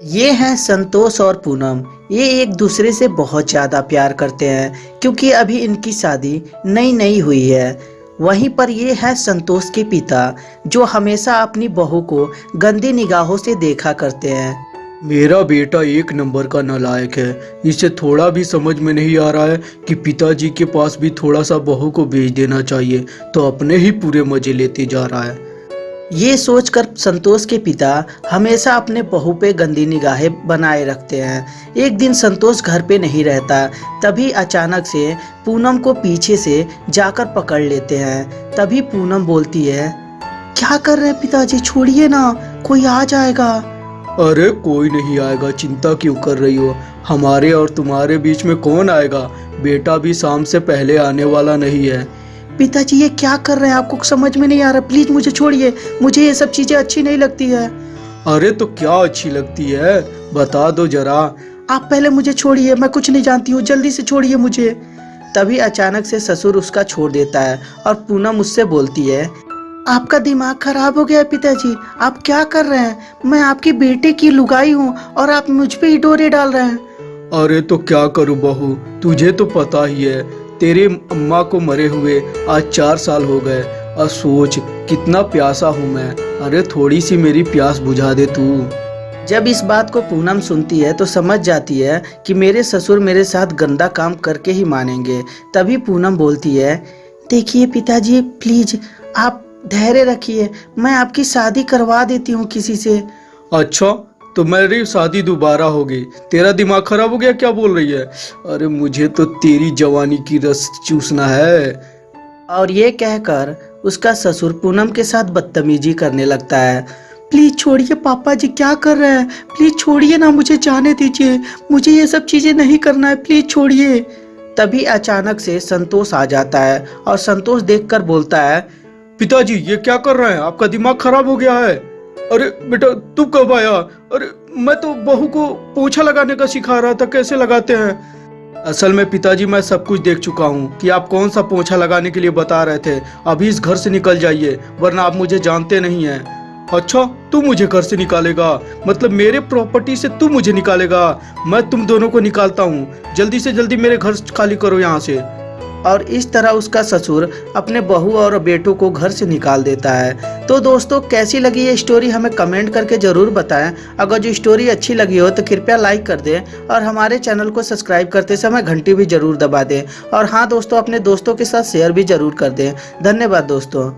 ये हैं संतोष और पूनम। ये एक दूसरे से बहुत ज़्यादा प्यार करते हैं, क्योंकि अभी इनकी शादी नई नई हुई है। वहीं पर ये है संतोष के पिता, जो हमेशा अपनी बहू को गंदी निगाहों से देखा करते हैं। मेरा बेटा एक नंबर का नालायक है। इसे थोड़ा भी समझ में नहीं आ रहा है कि पिताजी के पास भी थोड़ा सा बहू को भेज देना चाहिए तो अपने ही पूरे मज़े लेते जा रहा है। ये सोचकर संतोष के पिता हमेशा अपने बहू पे गंदी निगाहें बनाए रखते हैं। एक दिन संतोष घर पे नहीं रहता, तभी अचानक से पूनम को पीछे से जाकर पकड़ लेते हैं। तभी पूनम बोलती है, क्या कर रहे पिताजी? छोड़िए ना, कोई आ जाएगा? अरे, कोई नहीं आएगा। चिंता क्यों कर रही हो? हमारे और तुम्हारे बीच में कौन आएगा? बेटा भी शाम से पहले आने वाला नहीं है। पिताजी ये क्या कर रहे हैं? आपको समझ में नहीं आ रहा। प्लीज़ मुझे छोड़िए। मुझे ये सब चीज़ें अच्छी नहीं लगती है। अरे तो क्या अच्छी लगती है? बता दो जरा। आप पहले मुझे छोड़िए। मैं कुछ नहीं जानती हूँ। जल्दी से छोड़िए मुझे। तभी अचानक से ससुर उसका छोड़ देता है और पूनम उससे बोलती है आपका दिमाग खराब हो गया है पिताजी। आप क्या कर रहे हैं? मैं आपकी बेटे की लुगाई हूँ और आप मुझ पे ही डोरे डाल रहे हैं। अरे तो क्या करूँ बहू? तुझे तो पता ही है। तेरे अम्मा को मरे हुए आज चार साल हो गए। और सोच कितना प्यासा हूँ मैं। अरे थोड़ी सी मेरी प्यास बुझा दे तू। जब इस बात को पूनम सुनती है तो समझ जाती है कि मेरे ससुर मेरे साथ गंदा काम करके ही मानेंगे। तभी पूनम बोलती है देखिए पिताजी प्लीज़ आप धैर्य रखिए। मैं आपकी शादी करवा देती हूँ किसी से। अच्छा तो मेरी शादी दोबारा होगी तेरा दिमाग खराब हो गया क्या बोल रही है? अरे मुझे तो तेरी जवानी की रस चूसना है। और ये कहकर उसका ससुर पूनम के साथ बदतमीजी करने लगता है। प्लीज़ छोड़िए पापा जी क्या कर रहे हैं? प्लीज़ छोड़िए ना मुझे जाने दीजिए। मुझे ये सब चीज़ें नहीं करना है प्लीज़ छोड़िए। तभी अचानक से संतोष आ जाता है और संतोष देखकर बोलता है पिताजी ये क्या कर रहे हैं? आपका दिमाग खराब हो गया है। अरे बेटा, तू कब आया? अरे, मैं तो बहू को पोछा लगाने का सिखा रहा था, कैसे लगाते हैं? असल में पिताजी, मैं सब कुछ देख चुका हूँ कि आप कौन सा पोछा लगाने के लिए बता रहे थे। अभी इस घर से निकल जाइए, वरना आप मुझे जानते नहीं हैं। अच्छा तू मुझे घर से निकालेगा? मतलब मेरे प्रॉपर्टी से तू मुझे निकालेगा? मैं तुम दोनों को निकालता हूँ। जल्दी से जल्दी मेरे घर खाली करो यहाँ से। और इस तरह उसका ससुर अपने बहू और बेटों को घर से निकाल देता है। तो दोस्तों, कैसी लगी ये स्टोरी हमें कमेंट करके ज़रूर बताएँ। अगर जो स्टोरी अच्छी लगी हो तो कृपया लाइक कर दें और हमारे चैनल को सब्सक्राइब करते समय घंटी भी ज़रूर दबा दें। और हाँ दोस्तों, अपने दोस्तों के साथ शेयर भी ज़रूर कर दें। धन्यवाद, दोस्तों।